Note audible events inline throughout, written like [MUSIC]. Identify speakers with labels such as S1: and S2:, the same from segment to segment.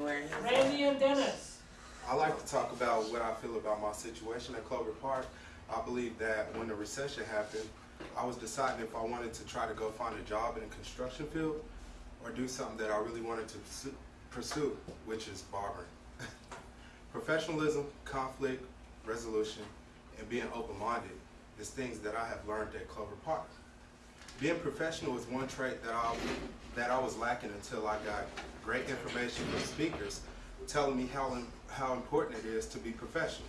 S1: Randy and Dennis.
S2: I like to talk about what I feel about my situation at Clover Park. I believe that when the recession happened, I was deciding if I wanted to try to go find a job in the construction field or do something that I really wanted to pursue, which is barbering. [LAUGHS] Professionalism, conflict, resolution, and being open-minded is things that I have learned at Clover Park. Being professional is one trait that I, that I was lacking until I got great information from speakers telling me how, how important it is to be professional.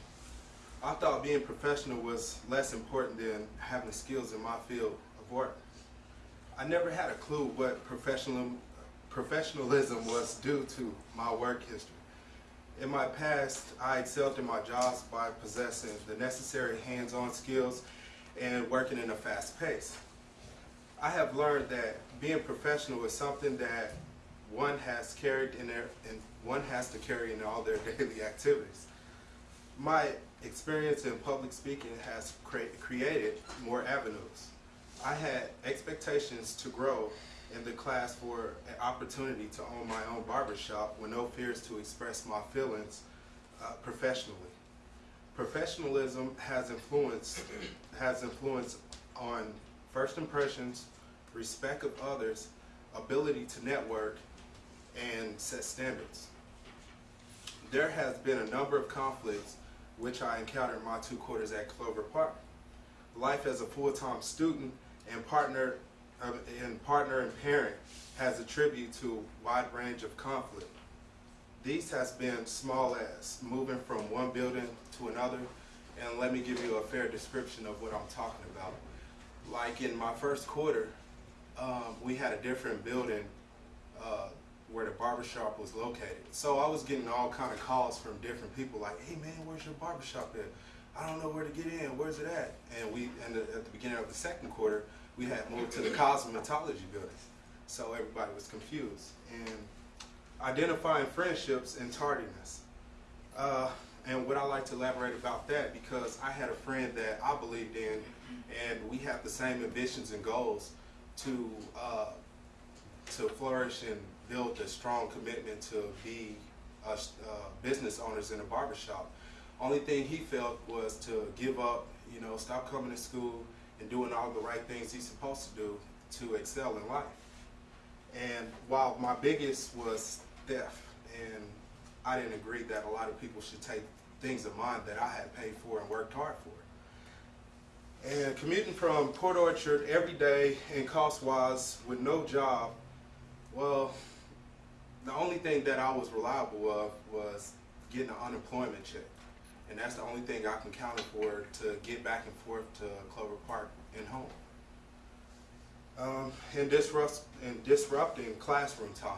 S2: I thought being professional was less important than having skills in my field of work. I never had a clue what professional, professionalism was due to my work history. In my past, I excelled in my jobs by possessing the necessary hands-on skills and working in a fast pace. I have learned that being professional is something that one has carried in their, and one has to carry in all their [LAUGHS] daily activities. My experience in public speaking has cre created more avenues. I had expectations to grow in the class for an opportunity to own my own barbershop with no fears to express my feelings uh, professionally. Professionalism has influenced has influence on first impressions, respect of others, ability to network, and set standards. There has been a number of conflicts which I encountered in my two quarters at Clover Park. Life as a full-time student and partner, uh, and partner and parent has attributed to a wide range of conflict. These has been small as moving from one building to another, and let me give you a fair description of what I'm talking about. Like in my first quarter, um, we had a different building uh, where the barbershop was located. So I was getting all kind of calls from different people like, hey man, where's your barbershop at? I don't know where to get in, where's it at? And we, and the, at the beginning of the second quarter, we had moved to the cosmetology building. So everybody was confused. And identifying friendships and tardiness. Uh, and what I like to elaborate about that because I had a friend that I believed in and we have the same ambitions and goals to uh, to flourish and build a strong commitment to be uh, business owners in a barbershop. Only thing he felt was to give up, you know, stop coming to school and doing all the right things he's supposed to do to excel in life. And while my biggest was theft, and I didn't agree that a lot of people should take things of mine that I had paid for and worked hard for. And commuting from Port Orchard every day and cost-wise with no job, well, the only thing that I was reliable of was getting an unemployment check. And that's the only thing I can count for to get back and forth to Clover Park and home. Um, and, disrupt, and disrupting classroom time.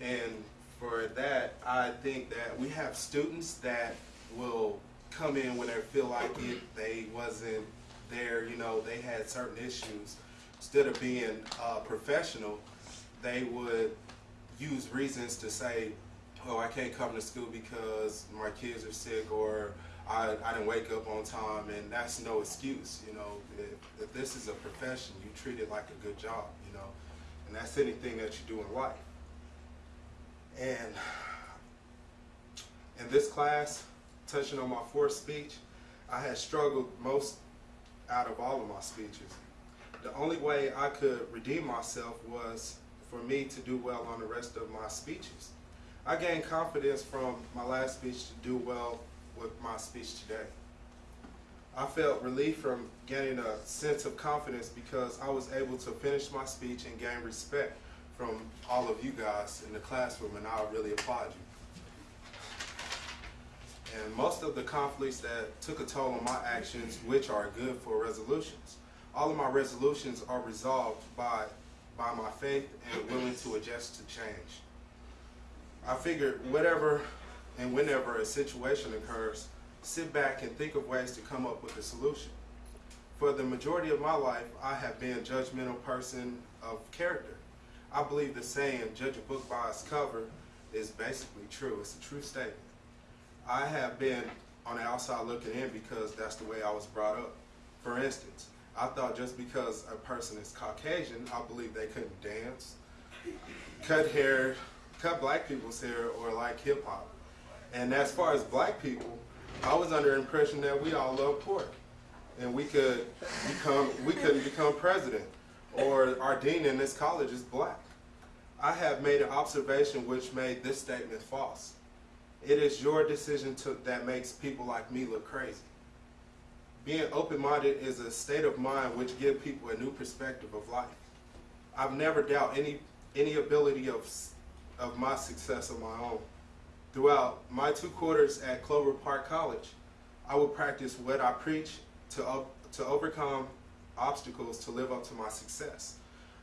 S2: And for that, I think that we have students that will come in when they feel like it, they wasn't there, you know, they had certain issues. Instead of being uh, professional, they would use reasons to say, oh, I can't come to school because my kids are sick or I, I didn't wake up on time and that's no excuse, you know. If, if this is a profession, you treat it like a good job, you know. And that's anything that you do in life. And in this class, touching on my fourth speech, I had struggled most out of all of my speeches. The only way I could redeem myself was for me to do well on the rest of my speeches. I gained confidence from my last speech to do well with my speech today. I felt relief from gaining a sense of confidence because I was able to finish my speech and gain respect from all of you guys in the classroom and I really applaud you. And most of the conflicts that took a toll on my actions, which are good for resolutions. All of my resolutions are resolved by by my faith and willing to adjust to change. I figured whatever and whenever a situation occurs, sit back and think of ways to come up with a solution. For the majority of my life, I have been a judgmental person of character. I believe the saying, judge a book by its cover, is basically true. It's a true statement. I have been on the outside looking in because that's the way I was brought up. For instance, I thought just because a person is Caucasian, I believe they couldn't dance, cut hair, cut black people's hair or like hip hop. And as far as black people, I was under the impression that we all love pork, and we could become we couldn't become president, or our dean in this college is black. I have made an observation which made this statement false. It is your decision to, that makes people like me look crazy. Being open-minded is a state of mind which gives people a new perspective of life. I've never doubted any any ability of of my success of my own. Throughout my two quarters at Clover Park College, I would practice what I preach to to overcome obstacles to live up to my success.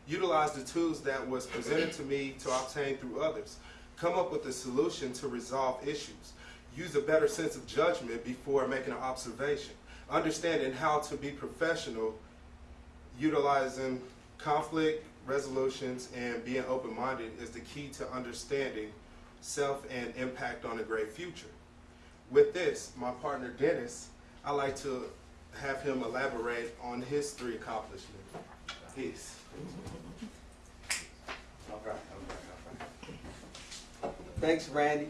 S2: Utilize the tools that was presented to me to obtain through others. Come up with a solution to resolve issues. Use a better sense of judgment before making an observation. Understanding how to be professional, utilizing conflict resolutions, and being open-minded is the key to understanding self and impact on a great future. With this, my partner Dennis, I'd like to have him elaborate on his three accomplishments. Peace.
S3: All right, all right, all right. Thanks, Randy,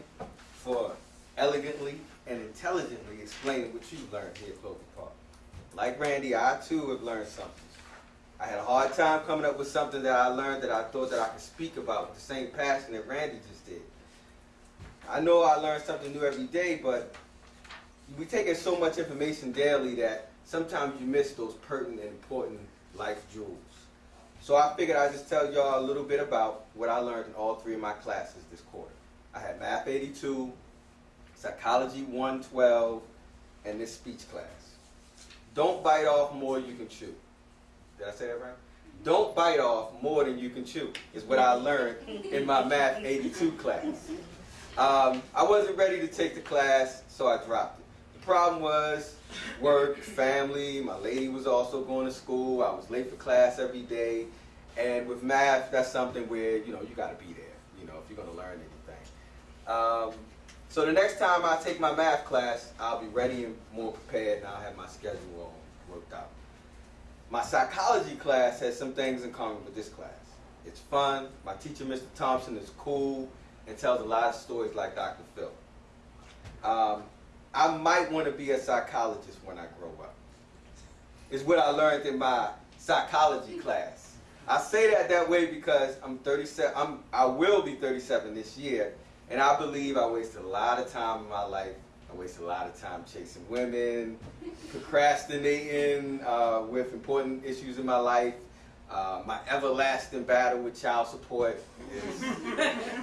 S3: for elegantly and intelligently explaining what you learned here at Clover Park. Like Randy, I too have learned something. I had a hard time coming up with something that I learned that I thought that I could speak about with the same passion that Randy just did. I know I learn something new every day, but we take in so much information daily that sometimes you miss those pertinent and important life jewels. So I figured I'd just tell y'all a little bit about what I learned in all three of my classes this quarter. I had Math 82, Psychology 112, and this speech class. Don't bite off more than you can chew. Did I say that right? Don't bite off more than you can chew, is what I learned in my Math 82 class. Um, I wasn't ready to take the class, so I dropped it. The problem was work, family, my lady was also going to school, I was late for class every day, and with math, that's something where, you know, you got to be there, you know, if you're to learn anything. Um, so the next time I take my math class, I'll be ready and more prepared, and I'll have my schedule all worked out. My psychology class has some things in common with this class. It's fun. My teacher, Mr. Thompson, is cool and tells a lot of stories like Dr. Phil. Um, I might want to be a psychologist when I grow up. Is what I learned in my psychology class. I say that that way because I'm 37. I'm I will be 37 this year, and I believe I wasted a lot of time in my life I waste a lot of time chasing women, procrastinating uh, with important issues in my life. Uh, my everlasting battle with child support is,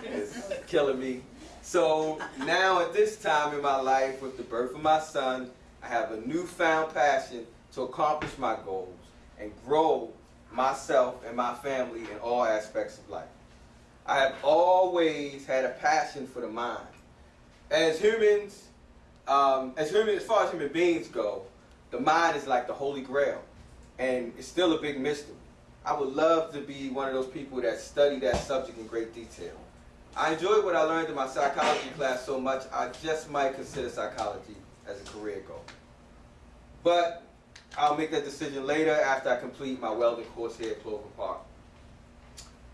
S3: is killing me. So now at this time in my life, with the birth of my son, I have a newfound passion to accomplish my goals and grow myself and my family in all aspects of life. I have always had a passion for the mind. As humans, um, as human, as far as human beings go, the mind is like the holy grail, and it's still a big mystery. I would love to be one of those people that study that subject in great detail. I enjoyed what I learned in my psychology class so much, I just might consider psychology as a career goal. But I'll make that decision later after I complete my welding course here at Clover Park.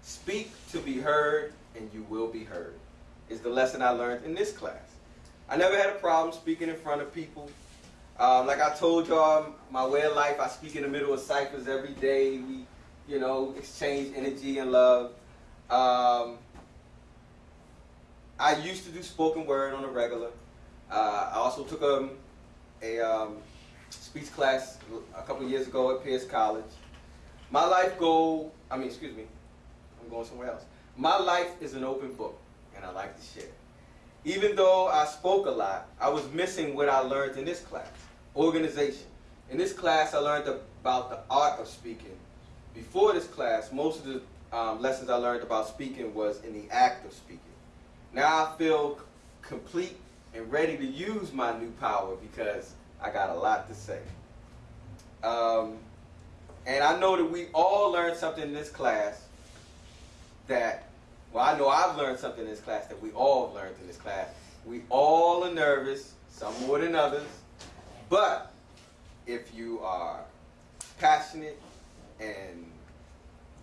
S3: Speak to be heard, and you will be heard, is the lesson I learned in this class. I never had a problem speaking in front of people. Um, like I told y'all, my way of life, I speak in the middle of ciphers every day. We, you know, exchange energy and love. Um, I used to do spoken word on a regular. Uh, I also took a, a um, speech class a couple years ago at Pierce College. My life goal, I mean, excuse me, I'm going somewhere else. My life is an open book, and I like to share. Even though I spoke a lot, I was missing what I learned in this class, organization. In this class, I learned about the art of speaking. Before this class, most of the um, lessons I learned about speaking was in the act of speaking. Now I feel complete and ready to use my new power because I got a lot to say. Um, and I know that we all learned something in this class that well, I know I've learned something in this class that we all have learned in this class. We all are nervous, some more than others. But if you are passionate and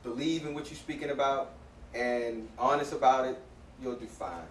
S3: believe in what you're speaking about and honest about it, you'll do fine.